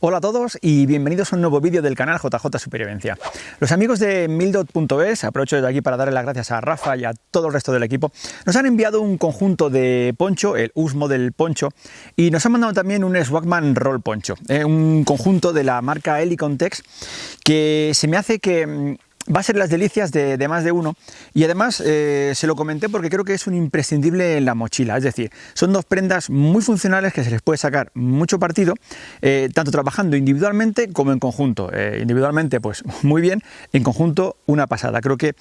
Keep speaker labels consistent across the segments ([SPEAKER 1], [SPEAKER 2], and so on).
[SPEAKER 1] Hola a todos y bienvenidos a un nuevo vídeo del canal JJ Supervivencia. Los amigos de Mildot.es, aprovecho desde aquí para darle las gracias a Rafa y a todo el resto del equipo, nos han enviado un conjunto de poncho, el US Model Poncho, y nos han mandado también un Swagman Roll Poncho, eh, un conjunto de la marca Helicontex que se me hace que mm, va a ser las delicias de, más de uno y además eh, se lo comenté porque creo que es un imprescindible en la mochila, es decir, son dos prendas muy funcionales que se les puede sacar mucho partido, eh, tanto trabajando individualmente como en conjunto. Eh, individualmente pues muy bien, en conjunto una pasada. Creo que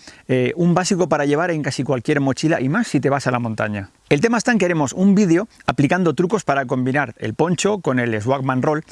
[SPEAKER 1] un básico para llevar en casi cualquier mochila y más si te vas a la montaña. El tema está en que haremos un vídeo aplicando trucos para combinar el poncho con el Swagman Roll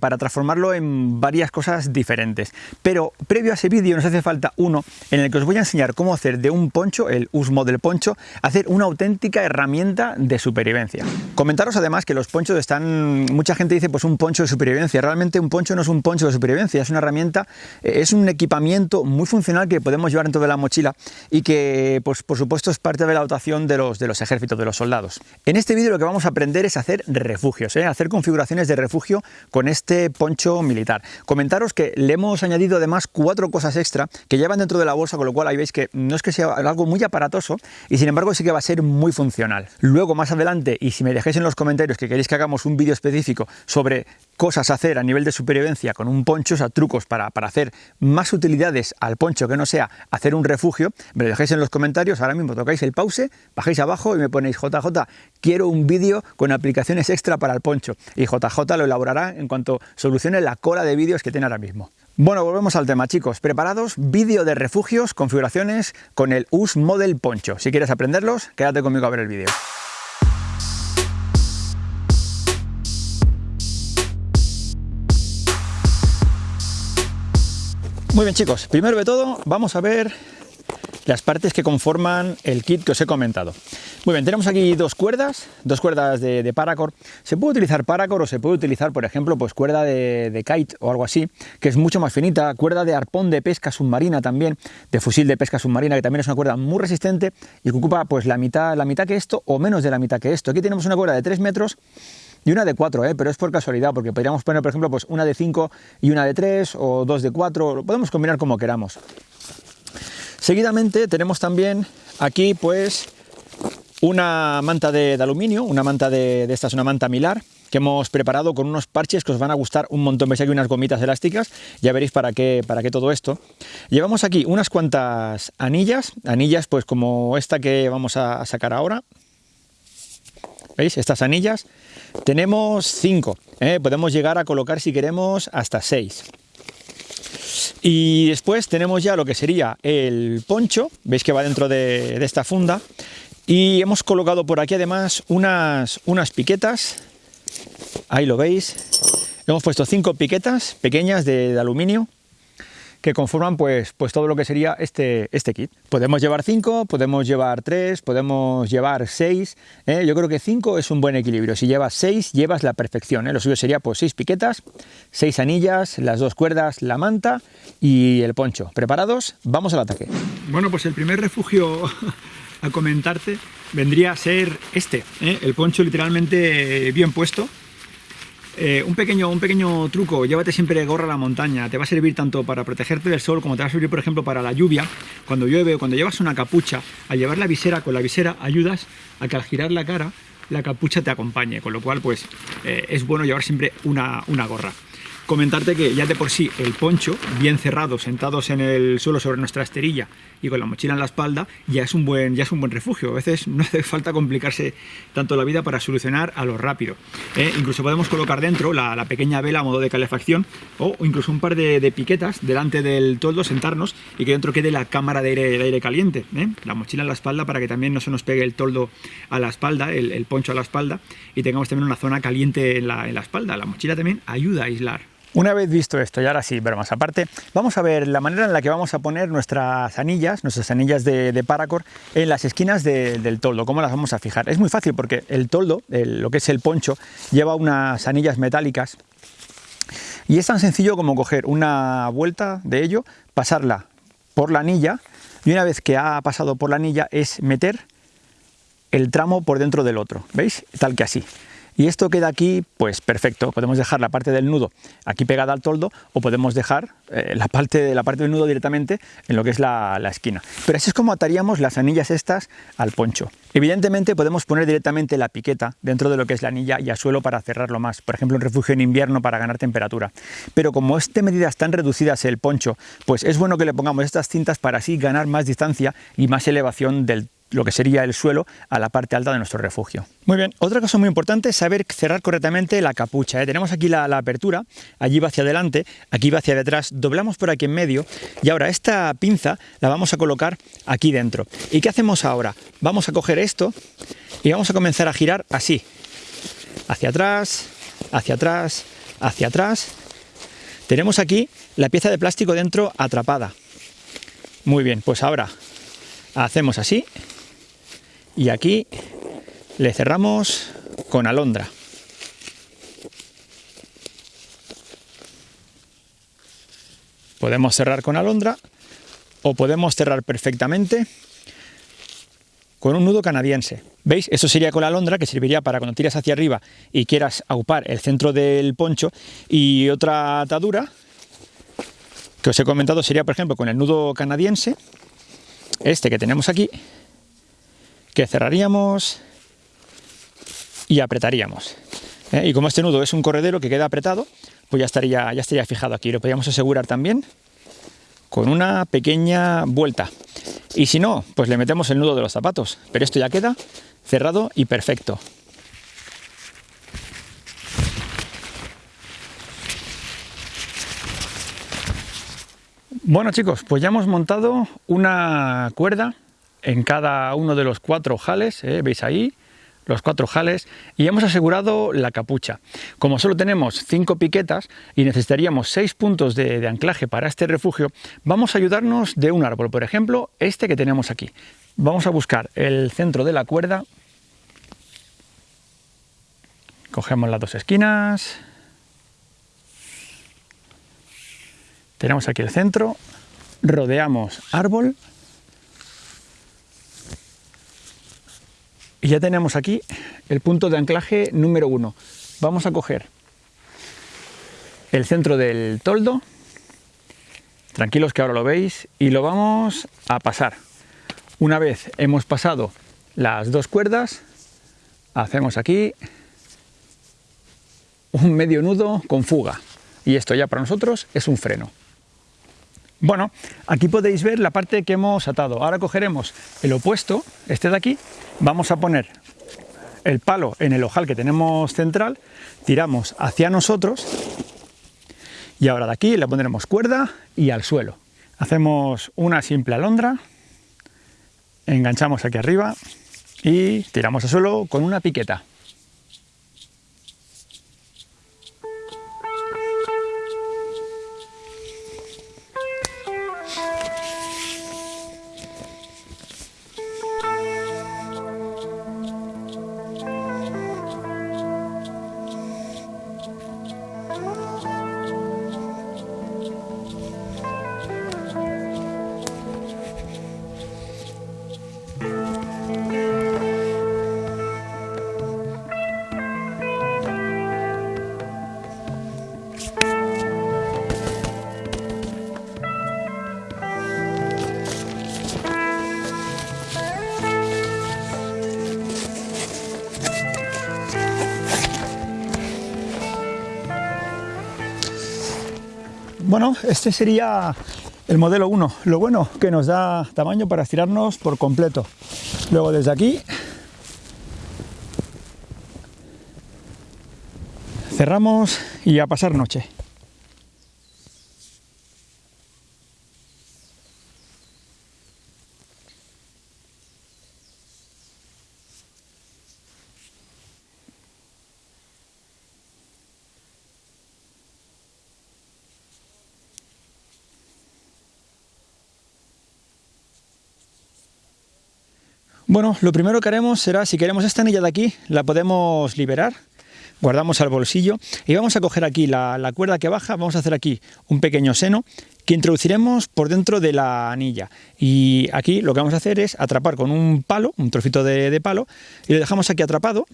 [SPEAKER 1] para transformarlo en varias cosas diferentes. Pero previo a ese vídeo nos hace falta uno en el que os voy a enseñar cómo hacer de un poncho, el Usmo del poncho, hacer una auténtica herramienta de supervivencia. Comentaros además que los ponchos están, mucha gente dice pues un poncho de supervivencia, realmente un poncho no es un poncho de supervivencia, es una herramienta, eh, es un equipamiento muy funcional que podemos llevar dentro de la mochila y que pues por supuesto es parte de la dotación de los, de los ejércitos, de los soldados. En este vídeo lo que vamos a aprender es hacer refugios, ¿eh? hacer configuraciones de refugio con este poncho militar. Comentaros que le hemos añadido además cuatro cosas extra que llevan dentro de la bolsa, con lo cual ahí veis que no es que sea algo muy aparatoso y sin embargo sí que va a ser muy funcional. Luego más adelante, y si me dejéis en los comentarios que queréis que hagamos un vídeo específico sobre cosas a hacer a nivel de supervivencia con un poncho, o sea, trucos para, para hacer más utilidades al poncho que no sea hacer un refugio, me lo dejéis en los comentarios, ahora mismo tocáis el pause, bajáis abajo y me ponéis JJ, quiero un vídeo con aplicaciones extra para el poncho y JJ lo elaborará en cuanto solucione la cola de vídeos que tiene ahora mismo. Bueno, volvemos al tema, chicos. ¿Preparados? Vídeo de refugios, configuraciones con el US Model Poncho. Si quieres aprenderlos, quédate conmigo a ver el vídeo. Muy bien, chicos. Primero de todo, vamos a ver las partes que conforman el kit que os he comentado. Muy bien, tenemos aquí dos cuerdas, dos cuerdas de, paracord. Se puede utilizar paracord o se puede utilizar, por ejemplo, pues cuerda de, kite o algo así, que es mucho más finita, cuerda de arpón de pesca submarina también, de fusil de pesca submarina, que también es una cuerda muy resistente y que ocupa pues la mitad, la mitad que esto o menos de la mitad que esto. Aquí tenemos una cuerda de 3 metros y una de 4, ¿eh? pero es por casualidad, porque podríamos poner, por ejemplo, pues una de 5 y una de 3 o dos de 4, lo podemos combinar como queramos. Seguidamente tenemos también aquí pues una manta de, aluminio, una manta de, esta es una manta milar, que hemos preparado con unos parches que os van a gustar un montón. Veis aquí unas gomitas elásticas, ya veréis para qué, para qué todo esto. Llevamos aquí unas cuantas anillas, anillas pues como esta que vamos a sacar ahora. ¿Veis? Estas anillas. Tenemos cinco, ¿eh? podemos llegar a colocar si queremos hasta seis. Y después tenemos ya lo que sería el poncho, veis que va dentro de, esta funda, y hemos colocado por aquí además unas, unas piquetas, ahí lo veis, hemos puesto cinco piquetas pequeñas de aluminio, que conforman pues, pues todo lo que sería este, este kit. Podemos llevar 5, podemos llevar 3, podemos llevar 6, ¿eh? yo creo que 5 es un buen equilibrio, si llevas 6 llevas la perfección, ¿eh? lo suyo sería pues 6 piquetas, 6 anillas, las dos cuerdas, la manta y el poncho. ¿Preparados? Vamos al ataque. Bueno, pues el primer refugio a comentarte vendría a ser este, ¿eh? el poncho literalmente bien puesto, eh, un, pequeño, un pequeño truco, llévate siempre gorra a la montaña, te va a servir tanto para protegerte del sol como te va a servir, por ejemplo, para la lluvia, cuando llueve o cuando llevas una capucha, al llevar la visera, con la visera ayudas a que al girar la cara la capucha te acompañe, con lo cual pues eh, es bueno llevar siempre una, una gorra. Comentarte que ya de por sí el poncho, bien cerrado, sentados en el suelo sobre nuestra esterilla y con la mochila en la espalda, ya es un buen, ya es un buen refugio. A veces no hace falta complicarse tanto la vida para solucionar a lo rápido. ¿eh? Incluso podemos colocar dentro la, pequeña vela a modo de calefacción o incluso un par de, piquetas delante del toldo, sentarnos y que dentro quede la cámara de aire, caliente. ¿eh? La mochila en la espalda para que también no se nos pegue el toldo a la espalda, el, poncho a la espalda y tengamos también una zona caliente en la, en la espalda. La mochila también ayuda a aislar. Una vez visto esto, y ahora sí, pero más aparte, vamos a ver la manera en la que vamos a poner nuestras anillas, nuestras anillas de, paracord en las esquinas del toldo, cómo las vamos a fijar. Es muy fácil porque el toldo, lo que es el poncho, lleva unas anillas metálicas y es tan sencillo como coger una vuelta de ello, pasarla por la anilla y una vez que ha pasado por la anilla es meter el tramo por dentro del otro, ¿veis? Tal que así. Y esto queda aquí, pues perfecto. Podemos dejar la parte del nudo aquí pegada al toldo o podemos dejar eh, la, parte, la parte del nudo directamente en lo que es la, la esquina. Pero así es como ataríamos las anillas estas al poncho. Evidentemente podemos poner directamente la piqueta dentro de lo que es la anilla y a suelo para cerrarlo más, por ejemplo en refugio en invierno para ganar temperatura. Pero como este medidas tan reducidas el poncho, pues es bueno que le pongamos estas cintas para así ganar más distancia y más elevación del lo que sería el suelo a la parte alta de nuestro refugio. Muy bien, otra cosa muy importante es saber cerrar correctamente la capucha. ¿eh? Tenemos aquí la, la, apertura, allí va hacia adelante, aquí va hacia detrás, doblamos por aquí en medio y ahora esta pinza la vamos a colocar aquí dentro. ¿Y qué hacemos ahora? Vamos a coger esto y vamos a comenzar a girar así, hacia atrás, hacia atrás, hacia atrás. Tenemos aquí la pieza de plástico dentro atrapada. Muy bien, pues ahora hacemos así y aquí le cerramos con alondra. Podemos cerrar con alondra o podemos cerrar perfectamente con un nudo canadiense. ¿Veis? Eso sería con la alondra, que serviría para cuando tiras hacia arriba y quieras aupar el centro del poncho. Y otra atadura, que os he comentado, sería por ejemplo con el nudo canadiense, este que tenemos aquí, que cerraríamos y apretaríamos. ¿eh? Y como este nudo es un corredero que queda apretado, pues ya estaría, ya estaría fijado aquí. Lo podríamos asegurar también con una pequeña vuelta. Y si no, pues le metemos el nudo de los zapatos. Pero esto ya queda cerrado y perfecto. Bueno chicos, pues ya hemos montado una cuerda en cada uno de los cuatro jales, ¿eh? veis ahí, los cuatro jales y hemos asegurado la capucha. Como solo tenemos cinco piquetas y necesitaríamos seis puntos de, de, anclaje para este refugio, vamos a ayudarnos de un árbol, por ejemplo, este que tenemos aquí. Vamos a buscar el centro de la cuerda, cogemos las dos esquinas, tenemos aquí el centro, rodeamos árbol Y ya tenemos aquí el punto de anclaje número uno. Vamos a coger el centro del toldo, tranquilos que ahora lo veis, y lo vamos a pasar. Una vez hemos pasado las dos cuerdas, hacemos aquí un medio nudo con fuga. Y esto ya para nosotros es un freno. Bueno, aquí podéis ver la parte que hemos atado. Ahora cogeremos el opuesto, este de aquí, vamos a poner el palo en el ojal que tenemos central, tiramos hacia nosotros y ahora de aquí le pondremos cuerda y al suelo. Hacemos una simple alondra, enganchamos aquí arriba y tiramos al suelo con una piqueta. Bueno, este sería el modelo 1. Lo bueno que nos da tamaño para estirarnos por completo. Luego desde aquí cerramos y a pasar noche. Bueno, lo primero que haremos será, si queremos esta anilla de aquí, la podemos liberar guardamos al bolsillo y vamos a coger aquí la, cuerda que baja, vamos a hacer aquí un pequeño seno que introduciremos por dentro de la anilla. Y aquí lo que vamos a hacer es atrapar con un palo, un trocito de, palo y lo dejamos aquí atrapado.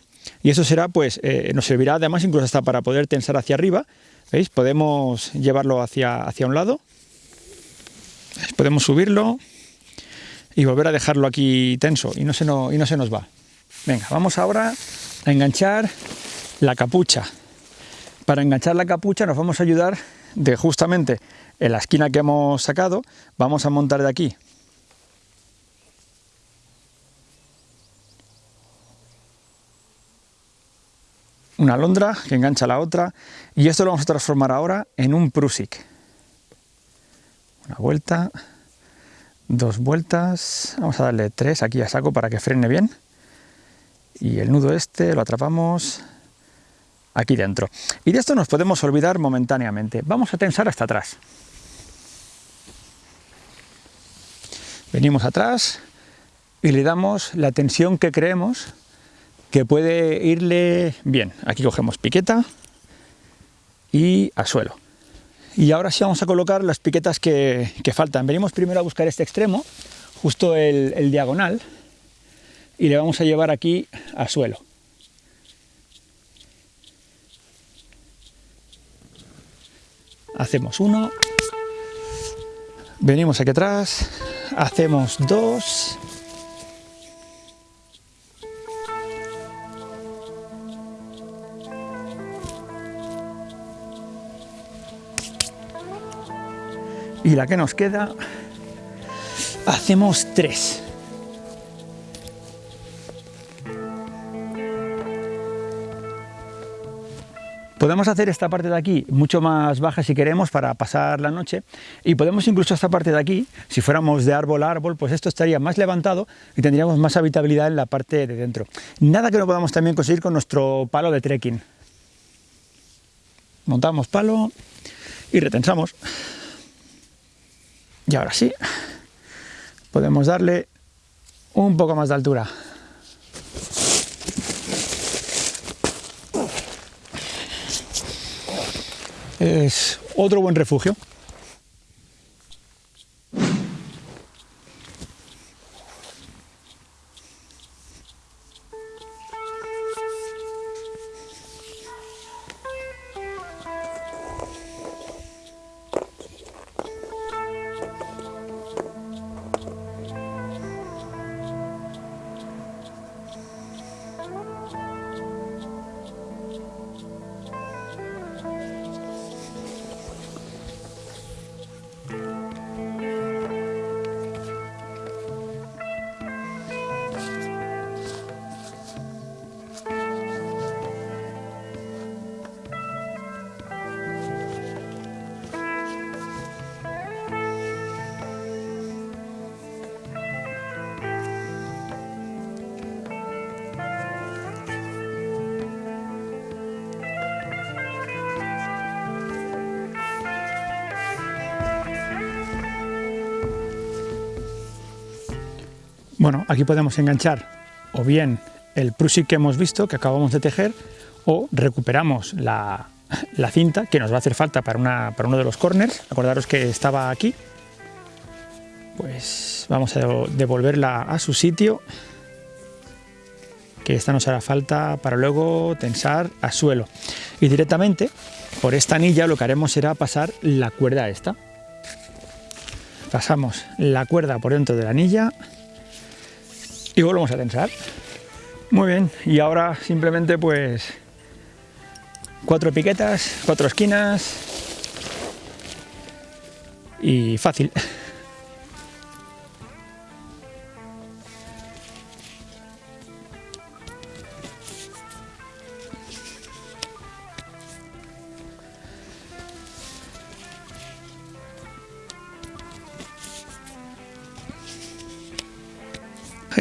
[SPEAKER 1] Y eso será pues eh, nos servirá además incluso hasta para poder tensar hacia arriba ¿veis? podemos llevarlo hacia, hacia un lado. Podemos subirlo y volver a dejarlo aquí tenso y no se, y no se nos va venga, vamos ahora a enganchar la capucha. Para enganchar la capucha nos vamos a ayudar de justamente en la esquina que hemos sacado, vamos a montar de aquí una alondra que engancha la otra y esto lo vamos a transformar ahora en un prusik. Una vuelta, dos vueltas, vamos a darle tres aquí a saco para que frene bien y el nudo este lo atrapamos aquí dentro. Y de esto nos podemos olvidar momentáneamente. Vamos a tensar hasta atrás. Venimos atrás y le damos la tensión que creemos que puede irle bien. Aquí cogemos piqueta y a suelo. Y ahora sí vamos a colocar las piquetas que, faltan. Venimos primero a buscar este extremo, justo el diagonal, y le vamos a llevar aquí a suelo. Hacemos uno, venimos aquí atrás, hacemos dos, y la que nos queda hacemos tres. Podemos hacer esta parte de aquí mucho más baja si queremos para pasar la noche y podemos incluso esta parte de aquí, si fuéramos de árbol a árbol, pues esto estaría más levantado y tendríamos más habitabilidad en la parte de dentro. Nada que no podamos también conseguir con nuestro palo de trekking. Montamos palo y retensamos. Y ahora sí, podemos darle un poco más de altura. es otro buen refugio. Bueno, aquí podemos enganchar o bien el prusik que hemos visto, que acabamos de tejer, o recuperamos la, cinta que nos va a hacer falta para, uno de los corners. Acordaros que estaba aquí. Pues vamos a devolverla a su sitio, que esta nos hará falta para luego tensar a suelo. Y directamente por esta anilla lo que haremos será pasar la cuerda esta. Pasamos la cuerda por dentro de la anilla y volvemos a tensar. Muy bien, y ahora simplemente pues cuatro piquetas, cuatro esquinas y fácil.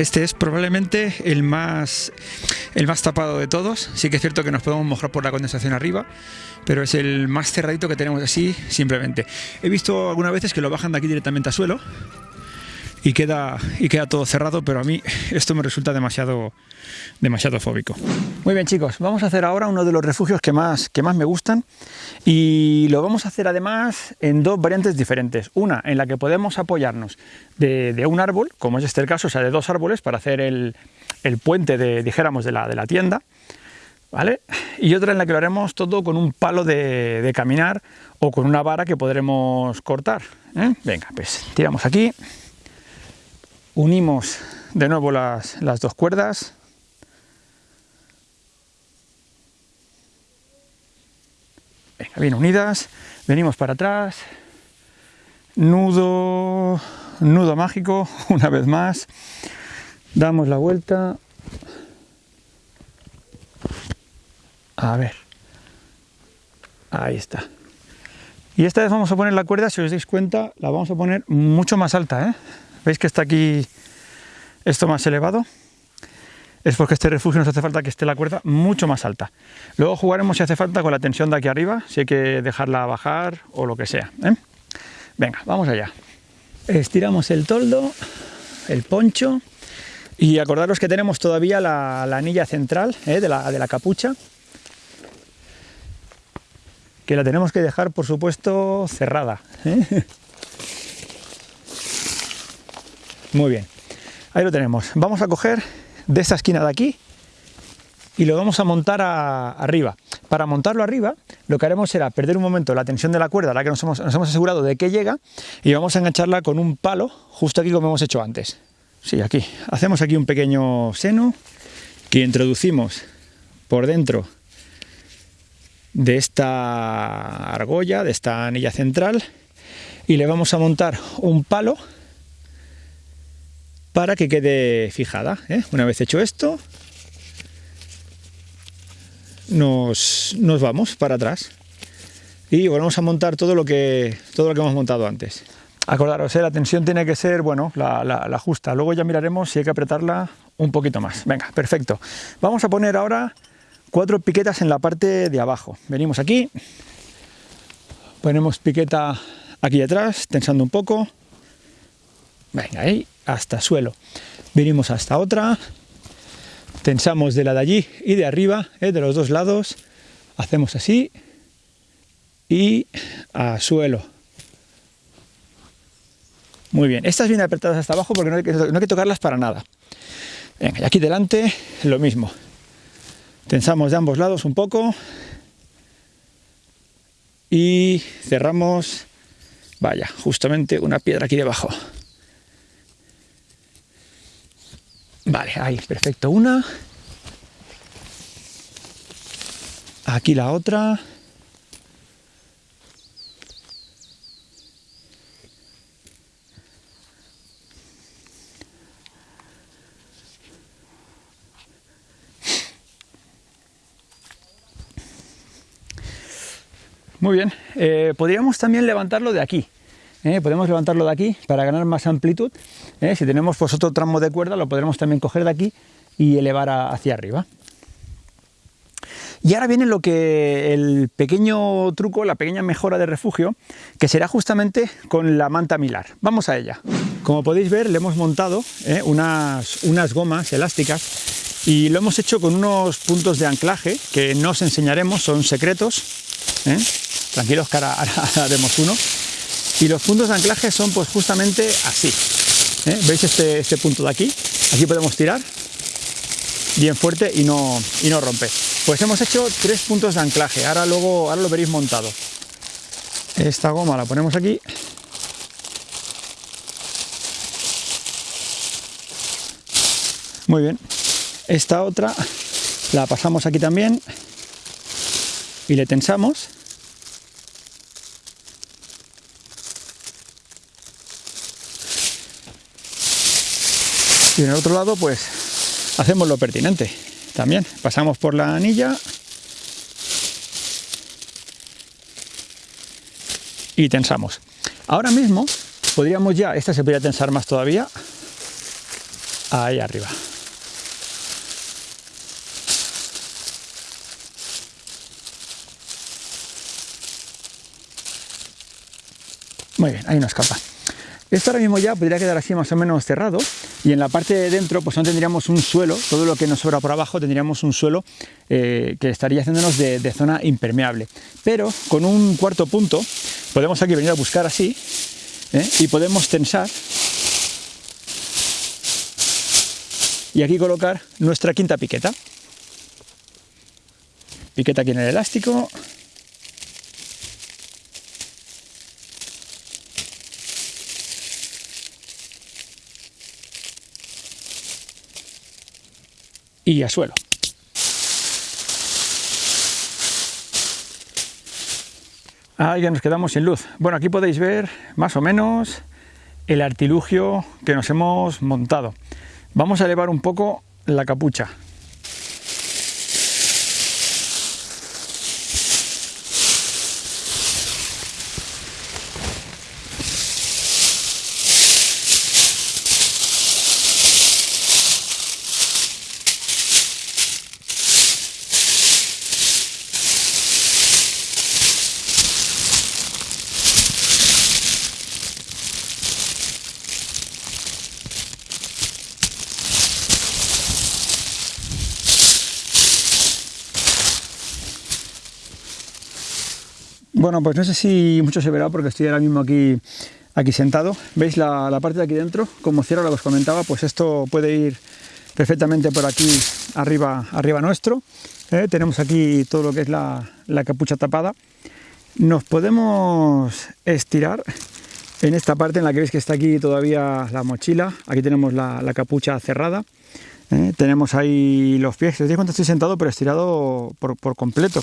[SPEAKER 1] Este es probablemente el más, el más tapado de todos. Sí que es cierto que nos podemos mojar por la condensación arriba, pero es el más cerradito que tenemos así simplemente. He visto algunas veces que lo bajan de aquí directamente a suelo y queda, y queda todo cerrado, pero a mí esto me resulta demasiado, demasiado fóbico. Muy bien chicos, vamos a hacer ahora uno de los refugios que más, que más me gustan y lo vamos a hacer además en dos variantes diferentes. Una en la que podemos apoyarnos de, un árbol, como es este el caso, o sea, de dos árboles para hacer el, puente, de, dijéramos, de la, de la tienda, ¿Vale? Y otra en la que lo haremos todo con un palo de, caminar o con una vara que podremos cortar. ¿eh? Venga, pues tiramos aquí, unimos de nuevo las, las dos cuerdas, Venga, bien unidas, venimos para atrás, nudo, nudo mágico, una vez más, damos la vuelta, A ver. Ahí está. Y esta vez vamos a poner la cuerda, si os dais cuenta, la vamos a poner mucho más alta. ¿eh? ¿Veis que está aquí esto más elevado? Es porque este refugio nos hace falta que esté la cuerda mucho más alta. Luego jugaremos si hace falta con la tensión de aquí arriba, si hay que dejarla bajar o lo que sea. ¿eh? Venga, vamos allá. Estiramos el toldo, el poncho y acordaros que tenemos todavía la, anilla central ¿eh? de, la, de la capucha que la tenemos que dejar, por supuesto, cerrada. ¿eh? Muy bien, ahí lo tenemos. Vamos a coger de esta esquina de aquí y lo vamos a montar arriba. Para montarlo arriba, lo que haremos será perder un momento la tensión de la cuerda, la que nos hemos, nos hemos asegurado de que llega, y vamos a engancharla con un palo, justo aquí como hemos hecho antes. Sí, aquí. Hacemos aquí un pequeño seno que introducimos por dentro de esta argolla, de esta anilla central, y le vamos a montar un palo para que quede fijada. ¿eh? Una vez hecho esto, nos, vamos para atrás y volvemos a montar todo lo que, todo lo que hemos montado antes. Acordaros, ¿eh? la tensión tiene que ser, bueno, la, la justa. Luego ya miraremos si hay que apretarla un poquito más. Venga, perfecto. Vamos a poner ahora cuatro piquetas en la parte de abajo. Venimos aquí, ponemos piqueta aquí atrás, tensando un poco. Venga, ahí, hasta suelo. Venimos hasta otra, tensamos de la de allí y de arriba, eh, de los dos lados. Hacemos así y a suelo. Muy bien, estas vienen apretadas hasta abajo porque no hay que, no hay que tocarlas para nada. Venga, y aquí delante lo mismo. Tensamos de ambos lados un poco y cerramos, vaya, justamente una piedra aquí debajo. Vale, ahí, perfecto, una. Aquí la otra. Muy bien, eh, podríamos también levantarlo de aquí. ¿Eh? podemos levantarlo de aquí para ganar más amplitud. ¿eh? si tenemos pues, otro tramo de cuerda, lo podremos también coger de aquí y elevar hacia arriba. Y ahora viene lo que el pequeño truco, la pequeña mejora de refugio, que será justamente con la manta milar. Vamos a ella. Como podéis ver, le hemos montado unas, unas gomas elásticas y lo hemos hecho con unos puntos de anclaje que no os enseñaremos, son secretos. Tranquilos que ahora, haremos uno. Y los puntos de anclaje son pues justamente así. ¿eh? ¿Veis este, este punto de aquí? Aquí podemos tirar bien fuerte y no, y no rompe. Pues hemos hecho tres puntos de anclaje. Ahora luego ahora lo veréis montado. Esta goma la ponemos aquí. Muy bien. Esta otra la pasamos aquí también y le tensamos y en el otro lado pues hacemos lo pertinente también. Pasamos por la anilla. Y tensamos. Ahora mismo podríamos ya esta se podría tensar más todavía ahí arriba. Muy bien ahí no escapa. Esto ahora mismo ya podría quedar así más o menos cerrado y en la parte de dentro pues no tendríamos un suelo, todo lo que nos sobra por abajo tendríamos un suelo eh, que estaría haciéndonos de, zona impermeable. Pero con un cuarto punto podemos aquí venir a buscar así ¿eh? y podemos tensar y aquí colocar nuestra quinta piqueta. Piqueta aquí en el elástico, y a suelo. Ahí ya nos quedamos sin luz. Bueno, aquí podéis ver más o menos el artilugio que nos hemos montado. Vamos a elevar un poco la capucha. Bueno, pues no sé si mucho se verá porque estoy ahora mismo aquí, aquí sentado. ¿Veis la, parte de aquí dentro? Como cierro lo que os comentaba, pues esto puede ir perfectamente por aquí arriba, arriba nuestro. ¿eh? Tenemos aquí todo lo que es la, capucha tapada. Nos podemos estirar en esta parte en la que veis que está aquí todavía la mochila. Aquí tenemos la, capucha cerrada. ¿Eh? Tenemos ahí los pies. Os digo cuánto estoy sentado, pero estirado por, completo.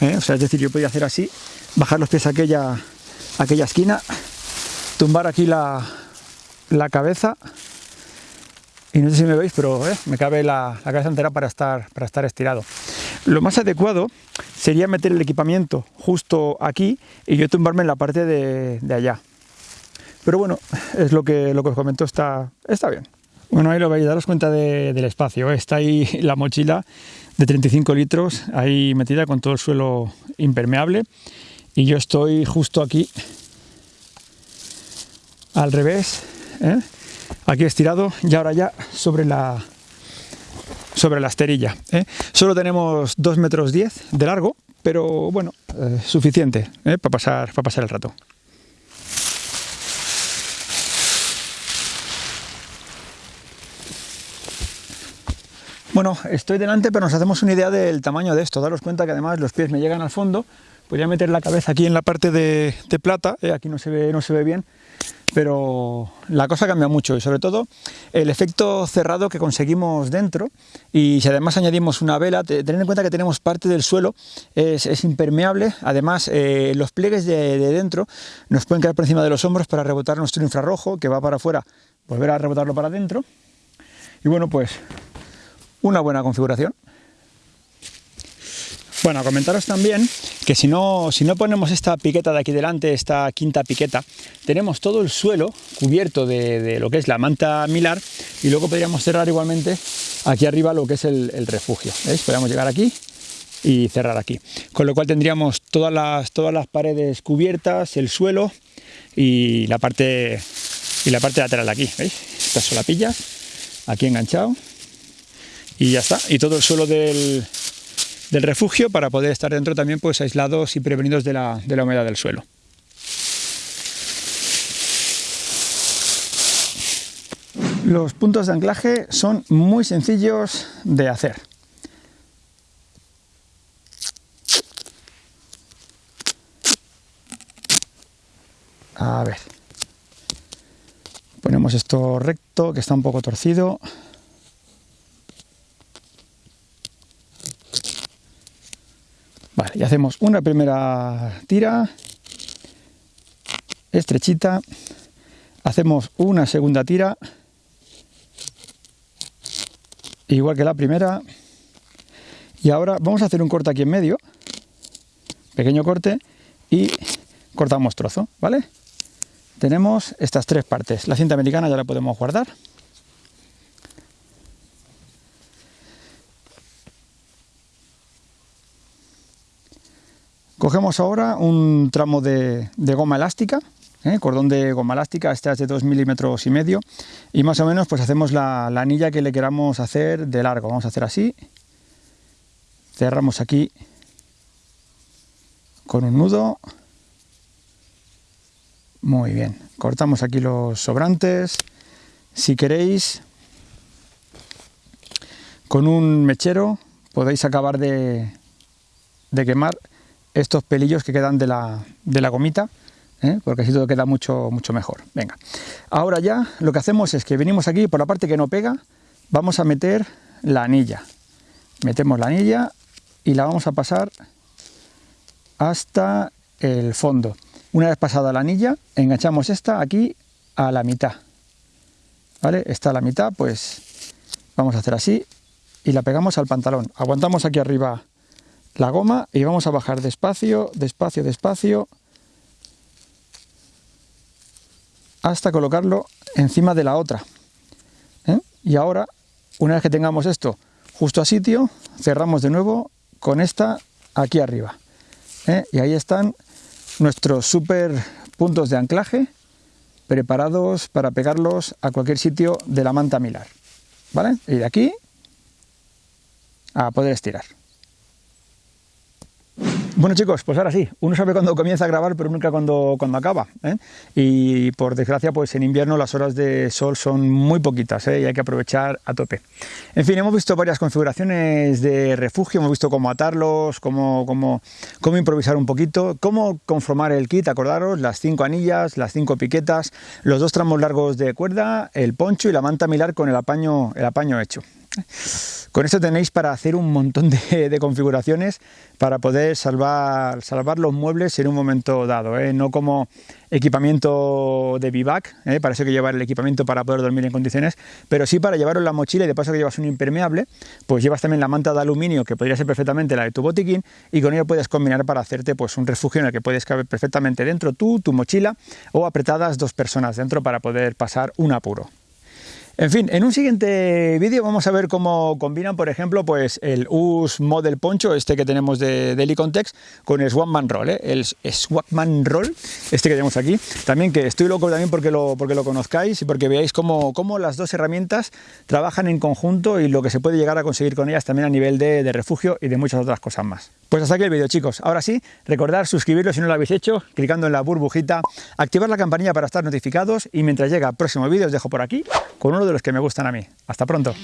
[SPEAKER 1] ¿eh? O sea, es decir, yo podía hacer así bajar los pies a aquella, aquella esquina, tumbar aquí la, cabeza y no sé si me veis, pero eh, me cabe la, cabeza entera para estar, para estar estirado. Lo más adecuado sería meter el equipamiento justo aquí y yo tumbarme en la parte de, allá. Pero bueno, es lo que, lo que os comento, está, está bien. Bueno, ahí lo veis, daros cuenta del espacio. ¿eh? Está ahí la mochila de 35 litros, ahí metida con todo el suelo impermeable y yo estoy justo aquí al revés ¿eh? aquí estirado y ahora ya sobre la sobre la esterilla ¿eh? solo tenemos 2 metros 10 de largo pero bueno suficiente para pasar para pasar el rato Bueno, estoy delante, pero nos hacemos una idea del tamaño de esto. Daros cuenta que además los pies me llegan al fondo. Podría meter la cabeza aquí en la parte de, plata, eh, aquí no se, ve, no se ve bien, pero la cosa cambia mucho y sobre todo el efecto cerrado que conseguimos dentro. Y si además añadimos una vela, tened en cuenta que tenemos parte del suelo, es, impermeable, además eh, los pliegues de, dentro nos pueden quedar por encima de los hombros para rebotar nuestro infrarrojo que va para afuera, volver a rebotarlo para adentro. Y bueno pues una buena configuración. Bueno, comentaros también que si no, si no ponemos esta piqueta de aquí delante, esta quinta piqueta, tenemos todo el suelo cubierto de, lo que es la manta milar y luego podríamos cerrar igualmente aquí arriba lo que es el, refugio. Podríamos llegar aquí y cerrar aquí. Con lo cual tendríamos todas las, todas las paredes cubiertas, el suelo y la parte, y la parte lateral aquí. Estas solapillas aquí enganchado y ya está. Y todo el suelo del, del refugio para poder estar dentro también pues aislados y prevenidos de la, de la humedad del suelo. Los puntos de anclaje son muy sencillos de hacer. A ver. Ponemos esto recto, que está un poco torcido. Y hacemos una primera tira, estrechita, hacemos una segunda tira, igual que la primera, y ahora vamos a hacer un corte aquí en medio, pequeño corte, y cortamos trozo, ¿vale? Tenemos estas tres partes, la cinta americana ya la podemos guardar, Cogemos ahora un tramo de, goma elástica, ¿eh? cordón de goma elástica, esta es de 2 milímetros y medio, y más o menos pues hacemos la, la anilla que le queramos hacer de largo. Vamos a hacer así, cerramos aquí con un nudo, muy bien, cortamos aquí los sobrantes, si queréis con un mechero podéis acabar de quemar estos pelillos que quedan de la, de la gomita, ¿eh? porque así todo queda mucho, mucho mejor. Venga, ahora ya lo que hacemos es que venimos aquí por la parte que no pega, vamos a meter la anilla. Metemos la anilla y la vamos a pasar hasta el fondo. Una vez pasada la anilla, enganchamos esta aquí a la mitad. ¿Vale? Está a la mitad, pues vamos a hacer así y la pegamos al pantalón. Aguantamos aquí arriba la goma y vamos a bajar despacio, despacio, despacio, hasta colocarlo encima de la otra. ¿eh? Y ahora, una vez que tengamos esto justo a sitio, cerramos de nuevo con esta aquí arriba. ¿eh? Y ahí están nuestros super puntos de anclaje preparados para pegarlos a cualquier sitio de la manta milar. ¿Vale? Y de aquí a poder estirar. Bueno chicos, pues ahora sí, uno sabe cuándo comienza a grabar, pero nunca cuando, cuando acaba. ¿eh? Y por desgracia, pues en invierno las horas de sol son muy poquitas ¿eh? y hay que aprovechar a tope. En fin, hemos visto varias configuraciones de refugio, hemos visto cómo atarlos, cómo, cómo, cómo improvisar un poquito, cómo conformar el kit, acordaros, las cinco anillas, las cinco piquetas, los dos tramos largos de cuerda, el poncho y la manta milar con el apaño, el apaño hecho. Con esto tenéis para hacer un montón de, configuraciones para poder salvar, salvar, los muebles en un momento dado, ¿eh? no como equipamiento de bivac, ¿eh? para eso que llevar el equipamiento para poder dormir en condiciones, pero sí para llevarlo en la mochila y de paso que llevas un impermeable, pues llevas también la manta de aluminio que podría ser perfectamente la de tu botiquín y con ello puedes combinar para hacerte pues un refugio en el que puedes caber perfectamente dentro tú, tu mochila o apretadas dos personas dentro para poder pasar un apuro. En fin, en un siguiente vídeo vamos a ver cómo combinan, por ejemplo, pues el US Model Poncho, este que tenemos de, de con el Swagman Roll, ¿eh? el Roll, este que tenemos aquí. También que estoy loco también porque lo, porque lo conozcáis y porque veáis cómo, cómo, las dos herramientas trabajan en conjunto y lo que se puede llegar a conseguir con ellas también a nivel de refugio y de muchas otras cosas más. Pues hasta aquí el vídeo chicos. Ahora sí, recordad suscribiros si no lo habéis hecho, clicando en la burbujita, activar la campanilla para estar notificados y mientras llega el próximo vídeo os dejo por aquí con uno de los que me gustan a mí. Hasta pronto.